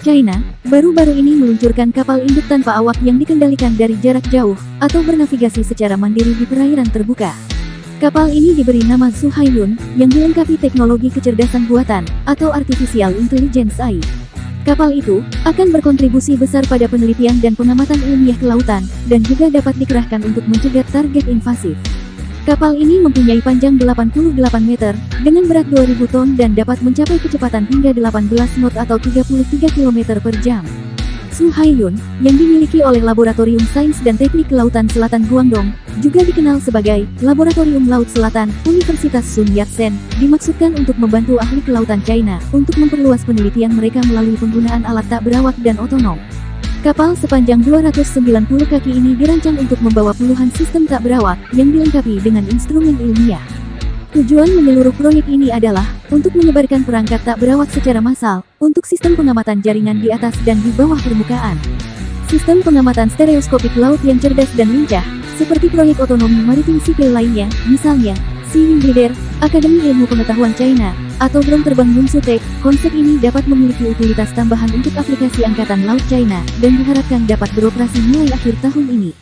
China, baru-baru ini meluncurkan kapal induk tanpa awak yang dikendalikan dari jarak jauh, atau bernavigasi secara mandiri di perairan terbuka. Kapal ini diberi nama Suhailun, yang dilengkapi teknologi kecerdasan buatan, atau Artificial Intelligence AI. Kapal itu akan berkontribusi besar pada penelitian dan pengamatan ilmiah kelautan, dan juga dapat dikerahkan untuk mencegat target invasif. Kapal ini mempunyai panjang 88 meter, dengan berat 2000 ton dan dapat mencapai kecepatan hingga 18 knot atau 33 km per jam. Su Haiyun, yang dimiliki oleh Laboratorium Sains dan Teknik Kelautan Selatan Guangdong, juga dikenal sebagai Laboratorium Laut Selatan Universitas Sun Yat-sen, dimaksudkan untuk membantu ahli kelautan China untuk memperluas penelitian mereka melalui penggunaan alat tak berawak dan otonom. Kapal sepanjang 290 kaki ini dirancang untuk membawa puluhan sistem tak berawak yang dilengkapi dengan instrumen ilmiah. Tujuan menyeluruh proyek ini adalah untuk menyebarkan perangkat tak berawak secara massal untuk sistem pengamatan jaringan di atas dan di bawah permukaan. Sistem pengamatan stereoskopik laut yang cerdas dan lincah, seperti proyek otonomi maritim sipil lainnya, misalnya Sea Leader, Akademi Ilmu Pengetahuan China, atau drone terbang Yunsutek, konsep ini dapat memiliki utilitas tambahan untuk aplikasi Angkatan Laut China, dan diharapkan dapat beroperasi mulai akhir tahun ini.